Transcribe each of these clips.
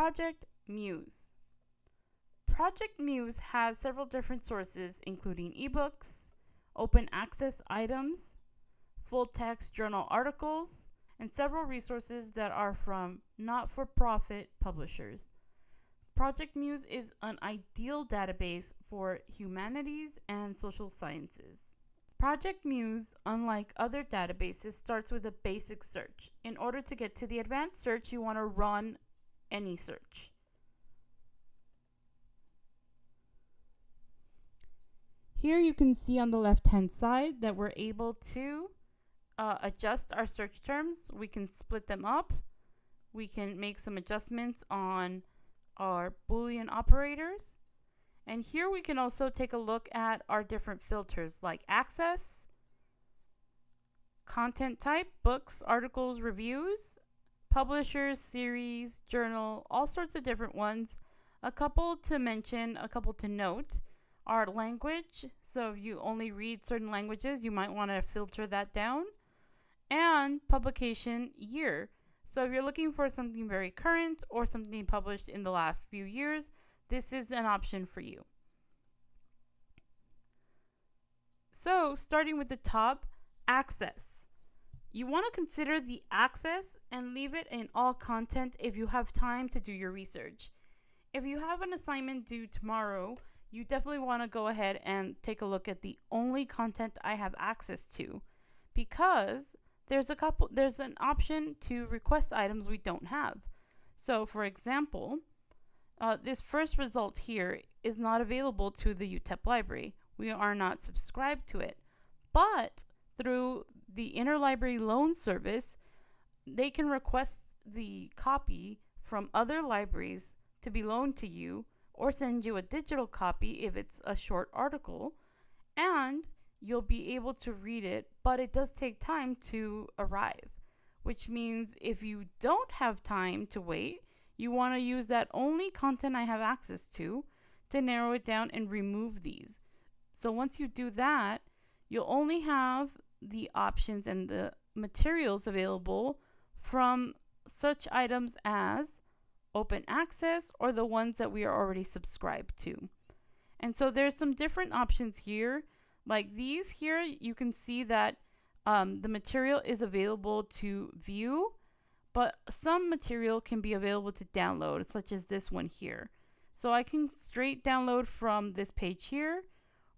Project Muse. Project Muse has several different sources, including ebooks, open access items, full text journal articles, and several resources that are from not for profit publishers. Project Muse is an ideal database for humanities and social sciences. Project Muse, unlike other databases, starts with a basic search. In order to get to the advanced search, you want to run any search. Here you can see on the left hand side that we're able to uh, adjust our search terms. We can split them up. We can make some adjustments on our Boolean operators. And here we can also take a look at our different filters like access, content type, books, articles, reviews, publishers, series, journal, all sorts of different ones. A couple to mention, a couple to note are language. So if you only read certain languages, you might want to filter that down. And publication year. So if you're looking for something very current or something published in the last few years, this is an option for you. So starting with the top, access. You want to consider the access and leave it in all content if you have time to do your research. If you have an assignment due tomorrow, you definitely want to go ahead and take a look at the only content I have access to because there's a couple there's an option to request items we don't have. So for example, uh, this first result here is not available to the UTEP library. We are not subscribed to it. But through the interlibrary loan service, they can request the copy from other libraries to be loaned to you or send you a digital copy if it's a short article. And you'll be able to read it, but it does take time to arrive, which means if you don't have time to wait, you want to use that only content I have access to to narrow it down and remove these. So once you do that, you'll only have the options and the materials available from such items as open access or the ones that we are already subscribed to. And so there's some different options here like these here, you can see that um, the material is available to view, but some material can be available to download, such as this one here. So I can straight download from this page here,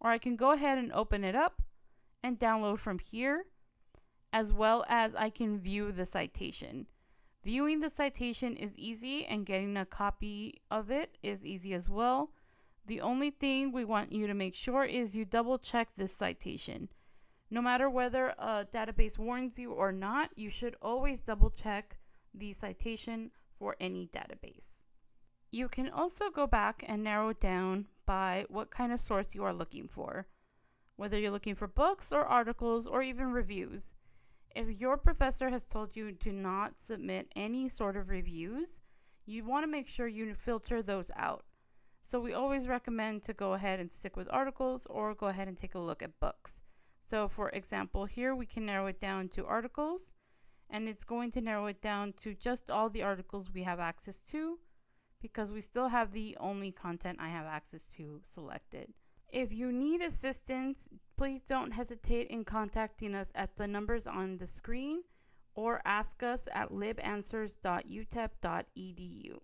or I can go ahead and open it up and download from here, as well as I can view the citation. Viewing the citation is easy and getting a copy of it is easy as well. The only thing we want you to make sure is you double check this citation. No matter whether a database warns you or not, you should always double check the citation for any database. You can also go back and narrow down by what kind of source you are looking for, whether you're looking for books or articles or even reviews. If your professor has told you to not submit any sort of reviews, you want to make sure you filter those out. So we always recommend to go ahead and stick with articles or go ahead and take a look at books. So for example, here we can narrow it down to articles and it's going to narrow it down to just all the articles we have access to because we still have the only content I have access to selected. If you need assistance, please don't hesitate in contacting us at the numbers on the screen or ask us at libanswers.utep.edu.